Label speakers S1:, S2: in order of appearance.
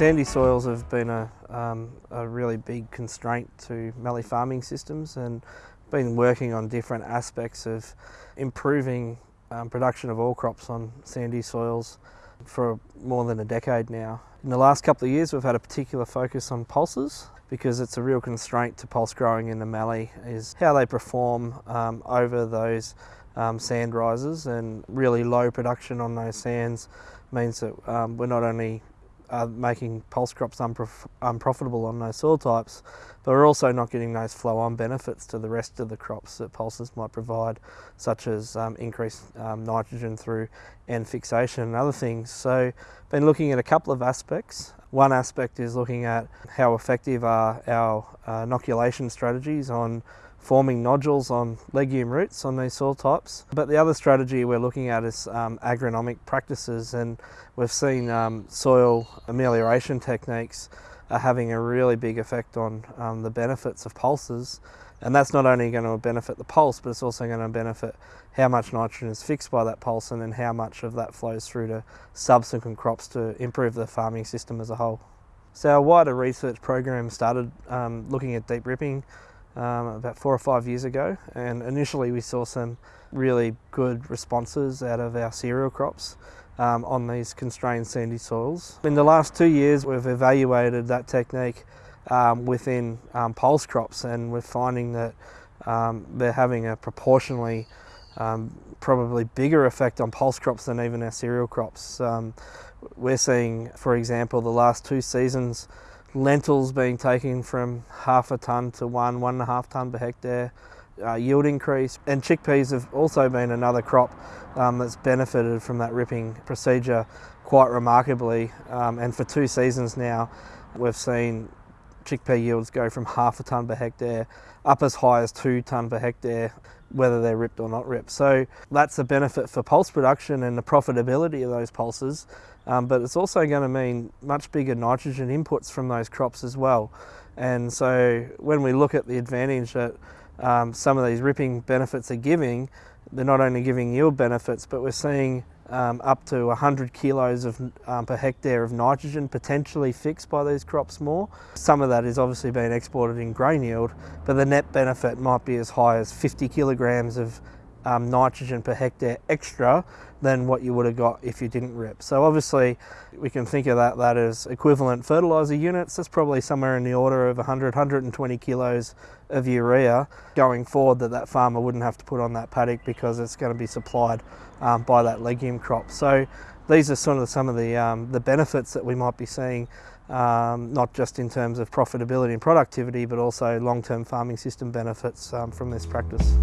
S1: Sandy soils have been a, um, a really big constraint to mallee farming systems and been working on different aspects of improving um, production of all crops on sandy soils for more than a decade now. In the last couple of years we've had a particular focus on pulses because it's a real constraint to pulse growing in the mallee is how they perform um, over those um, sand rises and really low production on those sands means that um, we're not only uh, making pulse crops unprof unprofitable on those soil types, but we're also not getting those flow-on benefits to the rest of the crops that pulses might provide, such as um, increased um, nitrogen through N fixation and other things. So, been looking at a couple of aspects. One aspect is looking at how effective are our uh, inoculation strategies on forming nodules on legume roots on these soil types. But the other strategy we're looking at is um, agronomic practices and we've seen um, soil amelioration techniques are having a really big effect on um, the benefits of pulses and that's not only going to benefit the pulse but it's also going to benefit how much nitrogen is fixed by that pulse and then how much of that flows through to subsequent crops to improve the farming system as a whole. So our wider research program started um, looking at deep ripping um, about four or five years ago and initially we saw some really good responses out of our cereal crops um, on these constrained sandy soils. In the last two years we've evaluated that technique um, within um, pulse crops and we're finding that um, they're having a proportionally um, probably bigger effect on pulse crops than even our cereal crops. we're seeing, for example, the last two seasons lentils being taken from half a tonne to one, one and a half tonne per hectare, uh, yield increase. And chickpeas have also been another crop um, that's benefited from that ripping procedure quite remarkably. Um, and for two seasons now, we've seen chickpea yields go from half a tonne per hectare up as high as two tonne per hectare whether they're ripped or not ripped. So that's a benefit for pulse production and the profitability of those pulses, um, but it's also going to mean much bigger nitrogen inputs from those crops as well. And so when we look at the advantage that um, some of these ripping benefits are giving, they're not only giving yield benefits, but we're seeing um, up to 100 kilos of, um, per hectare of nitrogen potentially fixed by these crops more. Some of that is obviously being exported in grain yield, but the net benefit might be as high as 50 kilograms of um, nitrogen per hectare extra than what you would have got if you didn't rip. So obviously we can think of that, that as equivalent fertiliser units. That's probably somewhere in the order of 100, 120 kilos of urea going forward that that farmer wouldn't have to put on that paddock because it's going to be supplied um, by that legume crop. So these are sort of some of the, um, the benefits that we might be seeing um, not just in terms of profitability and productivity, but also long-term farming system benefits um, from this practice.